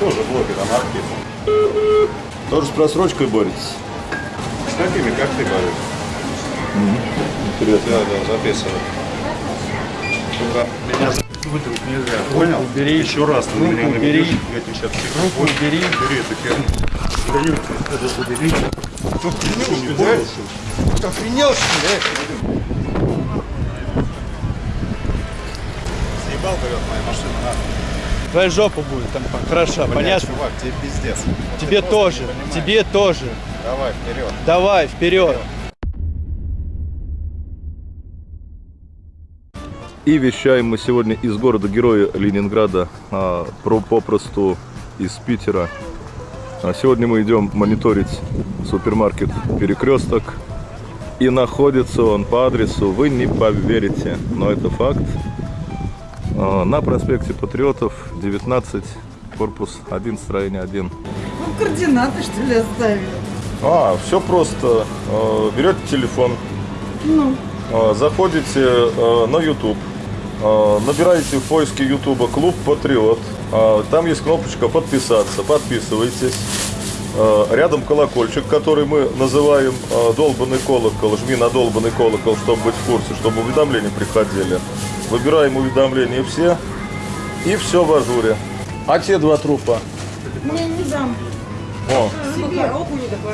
Тоже блогер, анархист. Тоже с просрочкой боретесь? С какими, как ты говоришь? Интересно. Да, да, записывай. Только меня выдавить нельзя. Понял? убери. Еще раз ты меня убери. я тебе сейчас Руку убери. Бери эту херню. Бери это, убери. Ты не боишься? Охренел, что ли? Съебал, говорят, моя машина, на. Твоя жопа будет там хороша, Бля, понятно? чувак, тебе пиздец. Тебе ты тоже, тебе тоже. Давай, вперед. Давай, вперед. И вещаем мы сегодня из города-героя Ленинграда, а, про, попросту из Питера. А сегодня мы идем мониторить супермаркет «Перекресток». И находится он по адресу, вы не поверите, но это факт. А, На проспекте Патриотов, 19, корпус 1, строение 1. Ну, координаты, что ли, оставили? А, все просто. Э, Берете телефон, Ну, э, заходите э, на YouTube, э, набираете в поиске YouTube «Клуб Патриот». Э, Там есть кнопочка «Подписаться». Подписывайтесь. Э, Рядом колокольчик, который мы называем э, «Долбанный колокол». Жми на «Долбанный колокол», чтобы быть в курсе, чтобы уведомления приходили. Выбираем уведомления все. И все в ажуре. А те два трупа? мне не дам. О, Себе,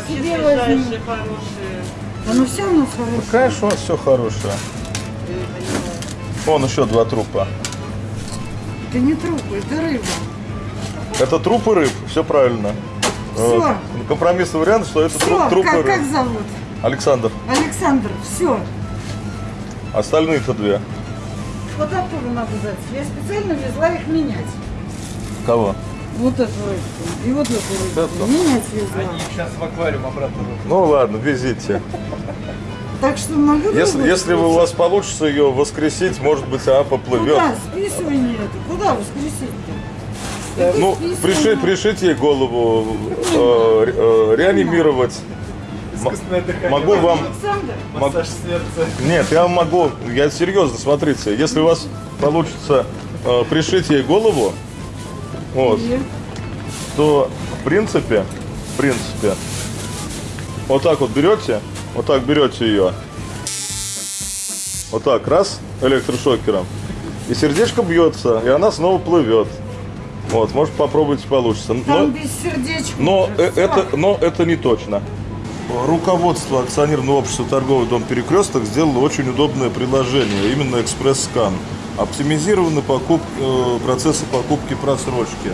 себе возьми. Оно все у нас хорошее. конечно, у вас все хорошее. Вон еще два трупа. Это не трупы, это рыба. Это труп и рыб, все правильно. Всё. Э, Компромиссный вариант, что это Все, труп, труп и как, как рыб. зовут? Александр, Александр, все. остальные-то две. Вот оттуда надо взять. Я специально везла их менять. Кого? Вот эту рыбку. И вот эту рыбку. Эту? Менять везла. сейчас в аквариум обратно. Ну ладно, везите. Так что могу Если, если у вас получится ее воскресить, может быть, она поплывет. Куда? Списывание это. Куда воскресить-то? Это Ну, пришить, пришить ей голову, э, э, реанимировать. Могу вам... Александр, мог- Нет, я могу, я серьезно, смотрите, если у вас получится э, пришить ей голову, вот, и- то в принципе, в принципе, вот так вот берете, вот так берете ее, вот так, раз, электрошокером, и сердечко бьется, и она снова плывет. Вот, может попробуйте получится. Но, Там без сердечка. но, уже э- это, но это не точно. Руководство акционерного общества «Торговый дом Перекресток» сделало очень удобное приложение, именно экспресс-скан. Оптимизированы покуп- э, процессы покупки просрочки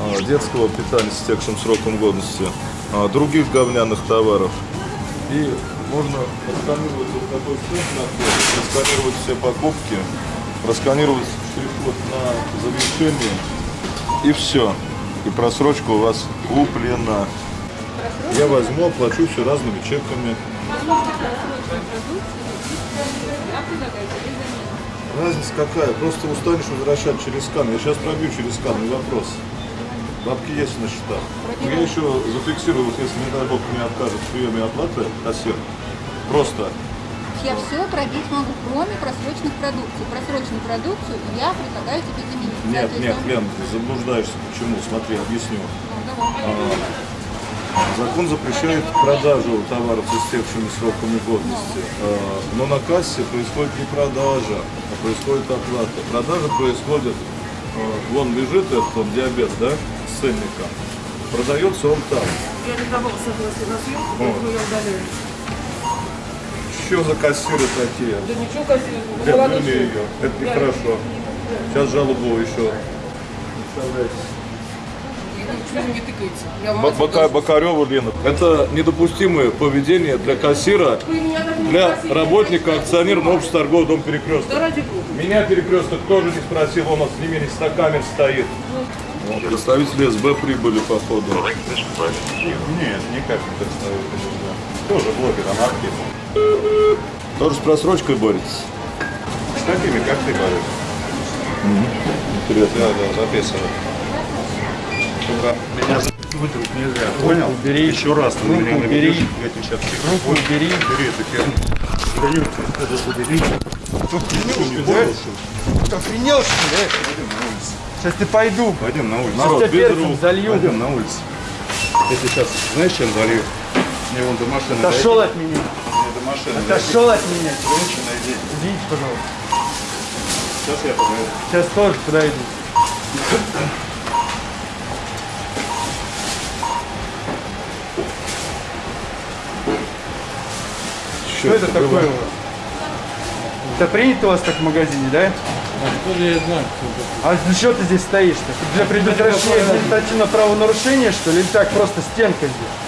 э, детского питания с текстом сроком годности, э, других говняных товаров. И можно просканировать вот такой стенд на просканировать все покупки, просканировать штрих-код на завершение, и все. И просрочка у вас куплена. Я возьму, оплачу все разными чеками. Разница какая? Просто устанешь возвращать через скан. Я сейчас пробью через скан, не вопрос. Бабки есть на счетах. Но я еще зафиксирую, вот если, не дай бог, мне откажут в приеме оплаты кассир. Просто Я все пробить могу, кроме просроченных продукций. Просроченную продукцию я предлагаю тебе заменить. Нет, нет, Лен, заблуждаешься. Почему? Смотри, объясню. ну, давай. Закон запрещает продажу товаров с истекшими сроками годности. Э, Но на кассе происходит не продажа, а происходит оплата. Продажа происходит, э, вон лежит этот он, диабет, да, с ценником. Продается он там. Я не давал согласие на съемку, поэтому я удаляю. Что за кассиры такие? Да ничего, Кассия, Лен, верни ее. Это нехорошо. Сейчас жалобу еще. Не тыкается. Я Бока- Бокарева Лена. Это недопустимое поведение для кассира, для работника акционерного общества торгового дома перекресток. Да ради бога. Меня перекресток тоже не спросил, он у нас с ними на камер стоит. Вот, представители СБ прибыли, походу. Нет, никак не представить нельзя. Тоже блогер, анархист. Тоже с просрочкой боретесь? С какими, как ты говоришь? Интересно. Да, да, записывай. Только меня выдавить нельзя. Понял? убери. Еще раз ты меня убери. наведешь, я тебе сейчас Руку убери. Бери эту херню. Бери это убери. Охренел, что ли? Охренел, что ли? Сейчас ты пойду. Пойдем на улицу. Народ, тебя без перцем залью. Пойдем на улицу. Я сейчас, знаешь, чем залью? Мне вон до машины Отошел от меня. Мне до машины Отошел от меня. Женщина, иди. Извините, пожалуйста. Сейчас я подойду. Сейчас тоже подойду. Что это такое у вас? Это принято у вас так в магазине, да? Откуда я знаю, кто это? А для чего ты здесь стоишь-то? Для предотвращения административного правонарушения, что ли? Или так просто стенка здесь?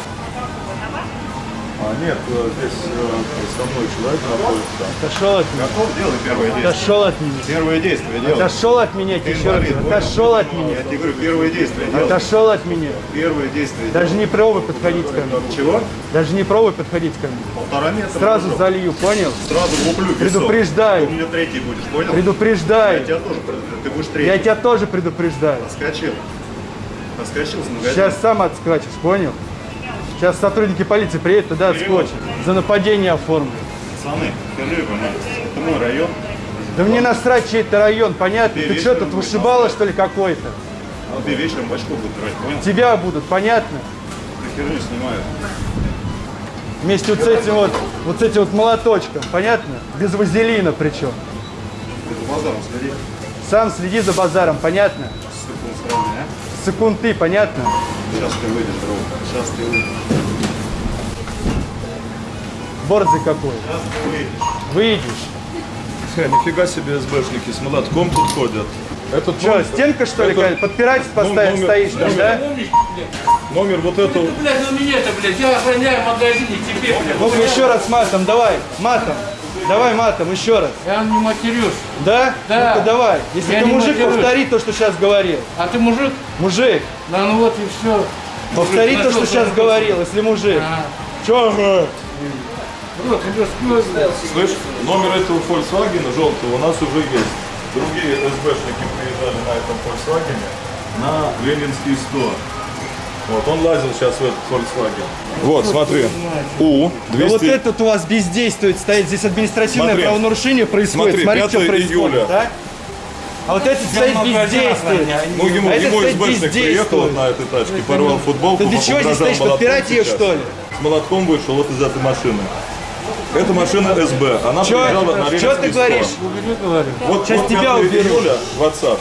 Нет, э, здесь э, со мной человек находится. Отошел от меня. Готов? Делай первое действие. Отошел от меня. Первое действие делай. Отошел от меня, я тебе еще раз? Отошел от меня. Я тебе говорю, первое действие делай. Отошел от меня. Первое действие Даже не пробуй подходить ко мне. делай. Чего? Даже не пробуй подходить ко мне. Полтора метра. Сразу дружок. залью, понял? Сразу луплю. Предупреждаю. Ты у меня третий будешь, понял? Я Предупреждаю. тебя тоже предупреждаю. Ты будешь третий. Я тебя тоже предупреждаю. Отскочил. Отскочил с магазина. Сейчас сам отскачешь, понял? Сейчас сотрудники полиции приедут, туда отскочат. За нападение оформлю. Пацаны, скажи, пожалуйста, это мой район. Да мне насрать, чей это район, понятно? Ты что, тут вышибала, что ли, какой-то? А тебе вечером бачку будут брать, понял? Тебя будут, понятно? Ты херню снимают. Вместе вот с этим вот, вот с этим вот молоточком, понятно? Без вазелина причем. Ты по базару сходи. Сам следи за базаром, понятно? Секунд сравни, а? Секунды, понятно? Сейчас ты выйдешь, друг. Сейчас ты выйдешь. Борзый какой. Сейчас ты выйдешь. Выйдешь. Ха, нифига себе СБшники с молотком тут ходят. Это Что, стенка что ли? это-? Подпирать поставить номер- стоишь номер- да? Номер вот этого. Блядь, ну меня-то, блядь, я охраняю магазин, и тебе, блядь. Ну-ка еще раз матом, давай, матом. Давай матом, еще раз. Я не матерюсь. Да? Да. Ну-ка давай. Если Я ты мужик, матерюсь. повтори то, что сейчас говорил. А ты мужик? Мужик, Да ну вот и все. повтори то, что сейчас говорил, если мужик. А, Че, ага? Слышь, номер этого Volkswagen желтого у нас уже есть. Другие СБшники приезжали на этом Volkswagen на Ленинский 100. Вот, он лазил сейчас в этот Volkswagen. Вот, смотри. У, Да 200... вот этот у вас бездействует, стоит здесь административное Смотри. правонарушение происходит. Смотри, Смотри, 5 что происходит, июля. да? А вот этот стоит бездействует. Ну, ему, А этот ему СБшник приехал на этой тачке, порвал футболку, Ты для чего здесь стоишь, подпирать ее, что ли? С молотком вышел вот из этой машины. Это машина СБ. Она приезжала на Что ты 100. говоришь? Вот, Сейчас вот тебя 5 уберут. июля, WhatsApp.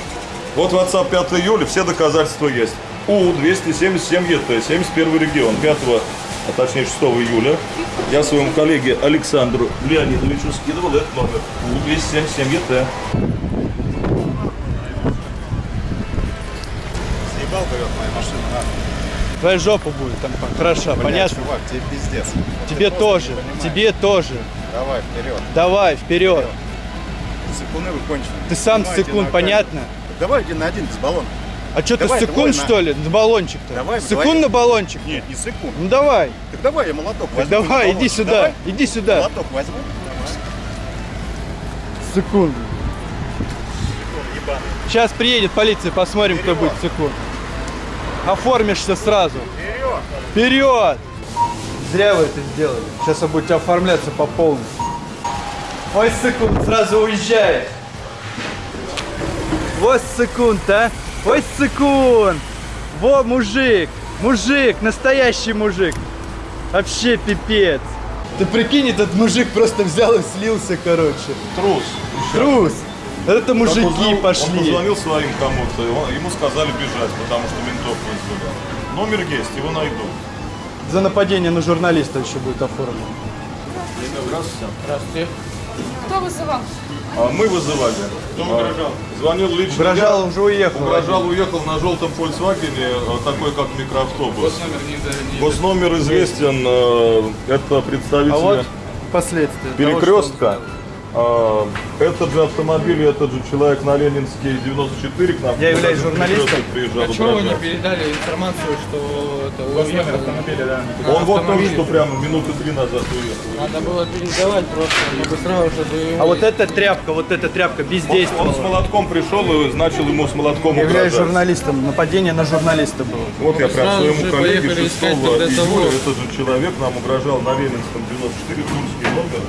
Вот WhatsApp 5 июля, все доказательства есть. У-277 ЕТ, 71 регион, 5, а точнее 6 июля. Я своему коллеге Александру Леонидовичу скидывал этот номер. У-277 ЕТ. Съебал, говорят, моя машина, нахуй. Твоя жопа будет там хороша, Блядь, понятно? чувак, тебе пиздец. Тебе тоже, тебе тоже. Давай, вперед. Давай, вперед. Секунды вы кончены. Ты сам Снимайте секунд, на понятно? Давай один на один без баллона. А что ты секунд, что ли? На баллончик-то? Давай, секунд на баллончик? Нет, не секунд. Ну давай, Так давай, я молоток возьму. давай, иди сюда, иди сюда. молоток возьму. Секунду. Сейчас приедет полиция, посмотрим, кто будет секунд. Оформишься сразу. Вперед! Зря вы это сделали. Сейчас вы будете оформляться по полной. Ой, секунд, сразу уезжает. Вот секунд, а? Ой, секунд. Во, мужик. Мужик, настоящий мужик. Вообще пипец. Ты прикинь, этот мужик просто взял и слился, короче. Трус. Трус. Это Так мужики узнал- Он пошли. позвонил своим кому-то, и он- ему сказали бежать, потому что ментов вызвали. Номер есть, его найду. За нападение на журналиста еще будет оформлено. Здравствуйте. Здравствуйте. Кто вызывал? А мы вызывали. Кто угрожал? Звонил лично. Угрожал, я. уже уехал. Угрожал, уехал на желтом Volkswagen, э, такой как микроавтобус. Госномер известен, э, это представители А вот последствия. того, перекрестка. А, Этот же автомобиль, этот же человек на Ленинский 94 к нам. Я являюсь на журналистом. Приезжал А чего вы не передали информацию, что это уехал? Он вот только что прямо минуты три назад уехал. Надо было передавать просто, чтобы сразу же до А вот эта тряпка, вот эта тряпка Он бездействовала. с молотком пришел и начал ему с молотком Я являюсь журналистом. Нападение на журналиста было. Вот я прям Сразу своему коллеге поехали 6 искать тогда июля этот же человек нам угрожал на Ленинском 94 Тульский номер.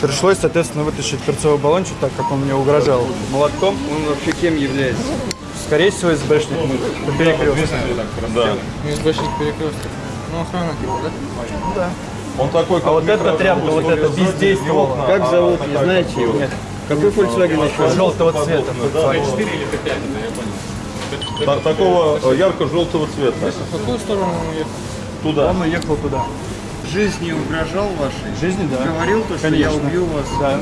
Пришлось, соответственно, вытащить перцовый баллончик, так как он мне угрожал молотком. Он вообще кем является? Скорее всего, СБшник мы по перекрестку. Да. СБшник перекресток. Ну, охрана типа, да? Он такой, как А вот эта тряпка, вот ставит бездействовала. Как а- зовут, а не знаете его? Нет. Какой Volkswagen еще? Желтого цвета. Да, та- такого э, ярко-желтого цвета. В какую сторону он ехал? Туда. Он уехал туда. Жизни угрожал вашей? Жизни, да. Говорил то, что Конечно. я убью вас? Да.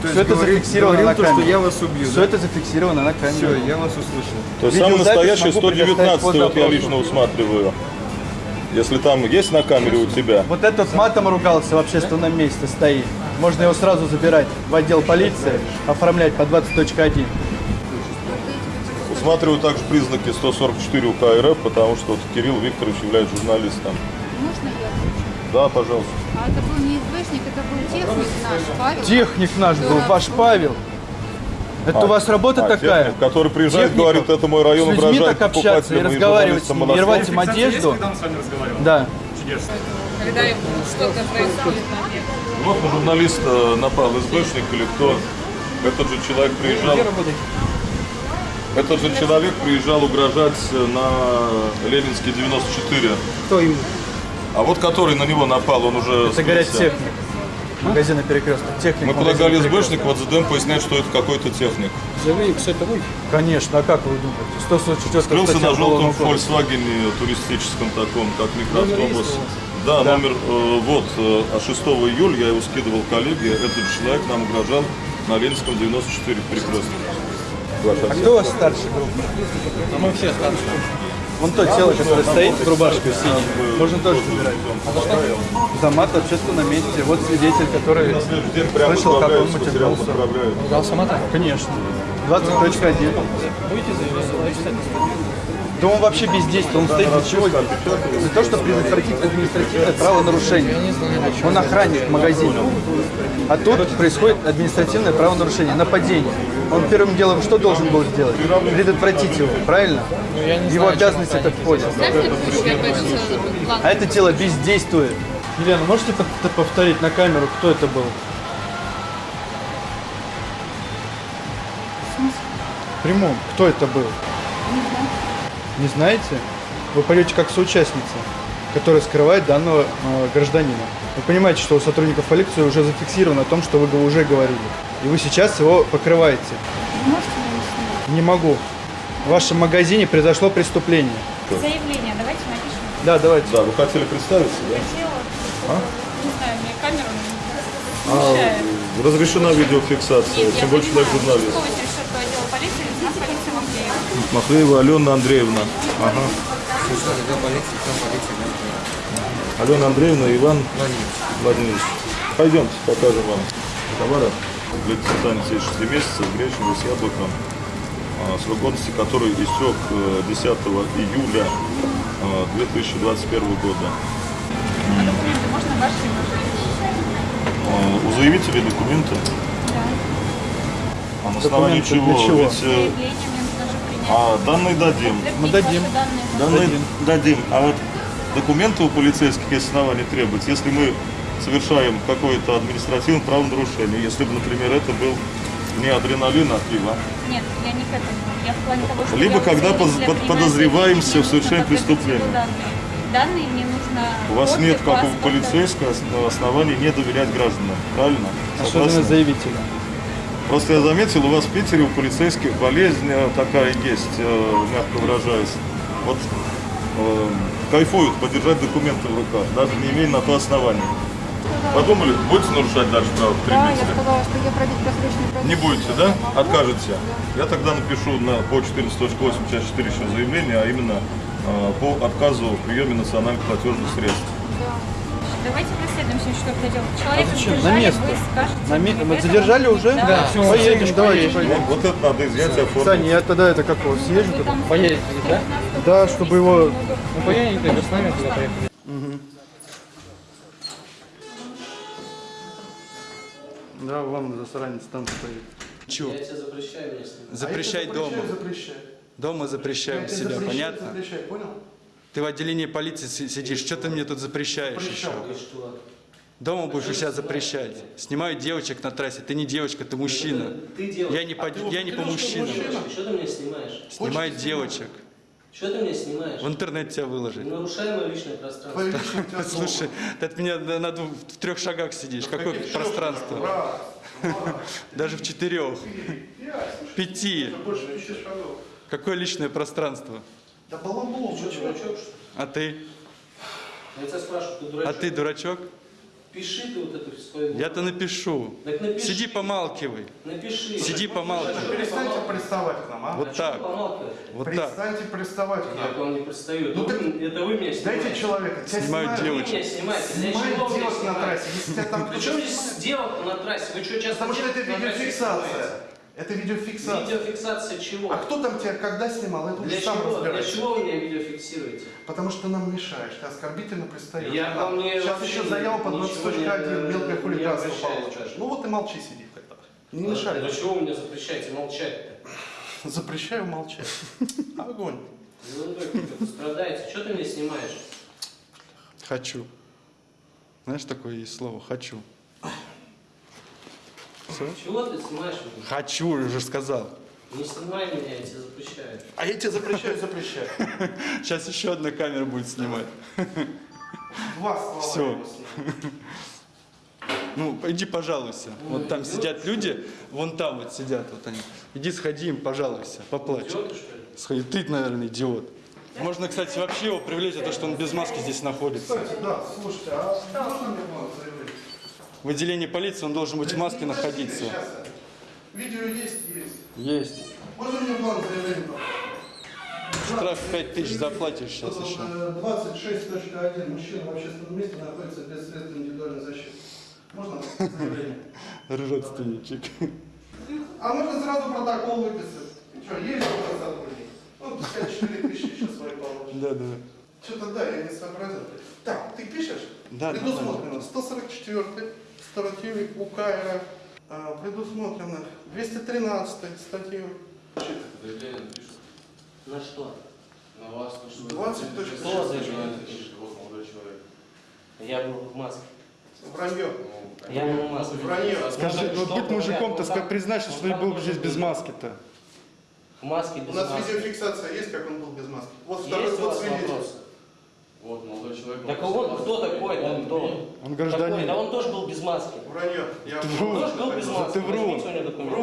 То Все это говорил- зафиксировано говорил на то, камере. что я вас убью, Все да? это зафиксировано на камере. Все, я вас услышал. То есть самый настоящий могу предоставить 119 по вот я лично усматриваю. Если там есть на камере у тебя. Вот этот матом ругался в общественном месте стоит. Можно его сразу забирать в отдел полиции, оформлять по 20.1. Усматриваю также признаки 144 УК РФ, потому что вот Кирилл Викторович является журналистом. Можно я? Да, пожалуйста. А это был не СБшник, это был техник наш, Павел. Техник наш был, ваш Павел. Это у вас работа А, такая? техник, который приезжает, Техников. говорит, это мой район, С людьми угрожает так общаться и разговаривать с ними, и рвать им одежду. Да. когда что-то происходит на. Вот на журналиста напал СБшник или кто. Этот же человек приезжал. Этот же человек приезжал угрожать на Ленинский 94. Кто им? А вот который на него напал, он уже Это говорят скрылся. техник. Магазина перекресток. Техник. Мы предлагали. СБшник, вот ЗДМ поясняет, что это какой-то техник. Заявили, кстати, вы. Конечно, а как вы думаете? 144 Скрылся на желтом. Volkswagen туристическом таком, как микроавтобус. Да, номер, э, вот, э, а 6 июля я его скидывал коллеге, этот человек нам угрожал на Ленинском 94 перекрестке. А кто у вас старший группы? Мы все старшие. Вон то тело, которое стоит с рубашкой синей. Можно тоже забирать. За мат в общественном месте. Вот свидетель, который слышал, как он матерился. Ругал самата? Конечно. 20.1. Да он вообще бездействует. Он стоит для чего? Для того, чтобы предотвратить административное правонарушение. Он охранник в магазине. А тут происходит административное правонарушение, нападение. Он первым делом что должен был сделать? Предотвратить его, правильно? я не В Его знаю, обязанность это входит. А это тело бездействует. Елена, можете пов- повторить на камеру, кто это был? В прямом. Кто это был? Не знаете? Вы пойдете как соучастница, которая скрывает данного э, гражданина. Вы понимаете, что у сотрудников полиции уже зафиксировано о том, что вы уже говорили. И вы сейчас его покрываете. Можете? Не могу. В вашем магазине произошло преступление. Заявление давайте напишем. Да, давайте. Да, вы хотели представиться, да? Хотела, не знаю, мне камеру не А, мешает. разрешена видеофиксация, Нет, тем более человек журналист. 186 отдела полиции, лейтенант полиции Махеева. Махлеева Алена Андреевна. Ага. Алена Андреевна, Иван Владимирович. Пойдемте, покажем вам товары. Для питания 6 месяцев, гречневый с яблоком, а, срок годности который истек э, 10 июля э, 2021 года. А документы можно ваши? Э, У заявителей документы? А на основании чего? для чего? Ведь, э, а, данные дадим. Мы дадим. Данные. Данные дадим. А вот документы у полицейских есть основания требовать, если мы совершаем какое-то административное правонарушение, если бы, например, это был не адреналин, а пиво. Нет, я не к этому. Я в плане того, что Либо когда под- принимаю подозреваемся в совершении преступления. Данные. данные мне нужно У вас копию нет, как у паспорта. полицейского, ос- оснований не доверять гражданам, правильно? Особенно Согласны? заявителя. Просто я заметил, у вас в Питере у полицейских болезнь э, такая есть, э, мягко выражаясь. Вот э, кайфуют подержать документы в руках, даже не имея на то основания. Подумали, будете нарушать дальше право Да, я потребителя? сказала, что я пробить просроченную продукцию. Не будете, да? Откажете. Я тогда напишу на, по 14.8 часть 4 еще заявление, а именно э, по отказу в приеме национальных платежных средств. Давайте проследуем все, что это делать. Человека зачем? задержали, На место. вы скажете. На ме- Мы задержали уже? Да. Да, всё, Поедем, поедем, давайте, поедем. поедем. Вот, вот это надо изъять и оформить. Саня, я тогда это как его съезжу Поедете, да? Да, чтобы его... Ну, поедете с нами туда поехали. Да, вон засранец там стоит. Чего? Я тебе запрещаю, если... Запрещай дома. Дома запрещаем себя, понятно? Запрещай, понял? Ты в отделении полиции си- сидишь, что ты мне тут запрещаешь еще? Дома будешь у себя запрещать. Снимают девочек на трассе. Ты не девочка, ты мужчина. Ты девочка. Я не по, я не по мужчинам. Что ты меня снимаешь? Снимают девочек. Что ты меня снимаешь? В интернет тебя выложить. Не нарушай мое личное пространство. Слушай, ты от меня на, двух- в трех шагах сидишь. Какое пространство? Даже в четырех. Пяти. Больше пяти шагов. Какое личное пространство? Да балабол, Что, дурачок, что ли? А ты? Я тебя спрашиваю, ты А ты дурачок? Пиши ты вот это свое. Я-то напишу. Так напиши. Сиди помалкивай. Напиши. Сиди помалкивай. Перестаньте приставать к нам, а? Вот так. Помалкивай. Вот так. Перестаньте приставать к Я к нам. вам не пристаю. Ну Это так вы- Это вы меня снимаете. Дайте человека. Тебя Снимают снимают. Вы девочек. меня снимаете. Снимают вы девок на трассе. Если тебя там При кто-то чем здесь девок на трассе? Вы что, часто Потому что это видеофиксация. Это видеофиксация. Видеофиксация чего? А кто там тебя когда снимал? Это Для сам чего? Для чего вы меня видео фиксируете? Потому что нам мешаешь, ты оскорбительно пристаешь. Я к вам не- Сейчас еще заяву не- 20.1 мелкое хулиганство получишь. Ну вот и молчи, сиди тогда. Не мешай. Для чего вы меня запрещаете молчать-то? Запрещаю молчать. Огонь. Какой-то страдаете. Что ты меня снимаешь? Хочу. Знаешь, такое есть слово «хочу». Чего ты снимаешь меня? Хочу, уже сказал. Не снимай меня, я тебе запрещаю. А я тебе запрещаю, запрещаю. Сейчас еще одна камера будет снимать. Два ему сниму. Ну, иди пожалуйся. Вот там сидят люди, вон там вот сидят вот они. Иди сходи им, пожалуйся, поплачь. Идиоты, что ли? Сходи. Ты, наверное, идиот. Можно, кстати, вообще его привлечь за то, что он без маски здесь находится. Кстати, да, слушайте, а можно мне план заявления? В отделении полиции он должен быть в маске находиться. Видео есть, есть. Есть. Можно мне план заявления? Штраф 5000 заплатишь сейчас еще. 26.1. Мужчина в общественном месте находится без средств индивидуальной защиты. Можно заявление? Родственничек. А можно сразу протокол выписать? Что, есть у сотрудник? Ну, пускай 4 тысячи сейчас свои получит. Да, да. Что-то да, я не сообразил. Так, ты пишешь? Да, Предусмотрено 144 статьей УК РФ. А, предусмотрено 213 статьей. Заявление На что? на вас, то, что... 20 точка Кто шесть. заявление пишет? Вот молодой человек. Я был в маске. Вранье. Я был в маске. Вранье. Скажи, Ну, ну быть мужиком-то, признайся, вот что ты был здесь без маски-то. В маске без У нас маски. видеофиксация есть, как он был без маски. Вот второй вот свидетель. Вот молодой человек. Так он кто такой? Да, кто? Он Такой, да гражданин. он тоже был без маски. Вранье. Я Врун. Он тоже был без маски. Ты врун.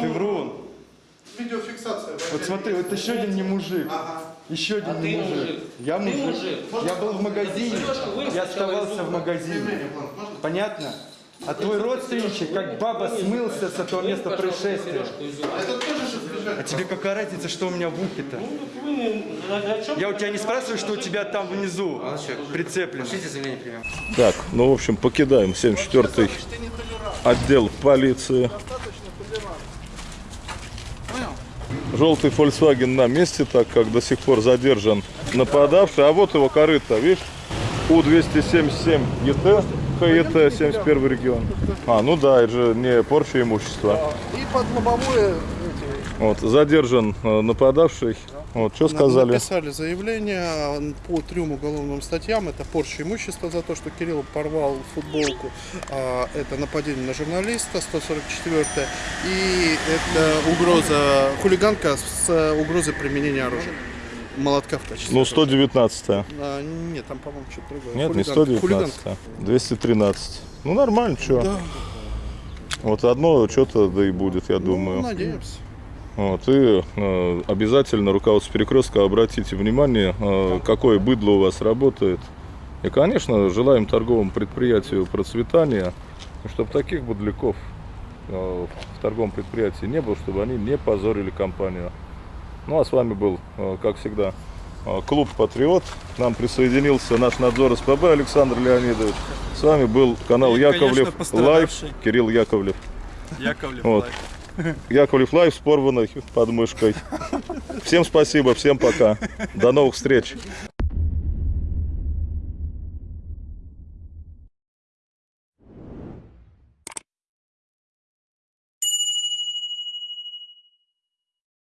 Ты врун. Видеофиксация. Вот смотри, вот еще один не мужик. Ага. Еще один А не ты мужик. мужик. Я Ты мужик. мужик. Я был в магазине. Я оставался в магазине. Понятно? А твой родственничек, как баба, смылся с этого места происшествия. А тебе какая разница, что у меня в ухе-то? Ну, Я у тебя не спрашиваю, что у тебя там внизу прицеплено. Так, ну, в общем, покидаем 74-й отдел полиции. Желтый Volkswagen на месте, так как до сих пор задержан нападавший. А вот его корыто, видишь? У-277 ЕТ, ХЕТ, 71 регион. А, ну да, это же не порча имущества. И под лобовое Вот, задержан э, нападавший. Вот, что сказали? написали заявление по трем уголовным статьям. Это порча имущества за то, что Кирилл порвал футболку. А, Это нападение на журналиста, 144 И это угроза, хулиганка с угрозой применения оружия. Молотка в качестве. Ну, 119 А, нет, там, по-моему, что-то другое. Нет, не Хулиганка. 119, Хулиганка. 213. Ну, нормально, что. Да. Вот одно что-то да и будет, я Ну, думаю. надеемся. Вот, и э, обязательно руководство перекрестка обратите внимание, э, какое быдло у вас работает. И, конечно, желаем торговому предприятию процветания, чтобы таких быдляков э, в торговом предприятии не было, чтобы они не позорили компанию. Ну а с вами был, э, как всегда, э, клуб Патриот. К нам присоединился наш надзор СПБ Александр Леонидович. С вами был канал И, Яковлев конечно, Live. Кирилл Яковлев. Яковлев Вот. Live. Яковлев Live с порванной подмышкой. Всем спасибо, всем пока. До новых встреч.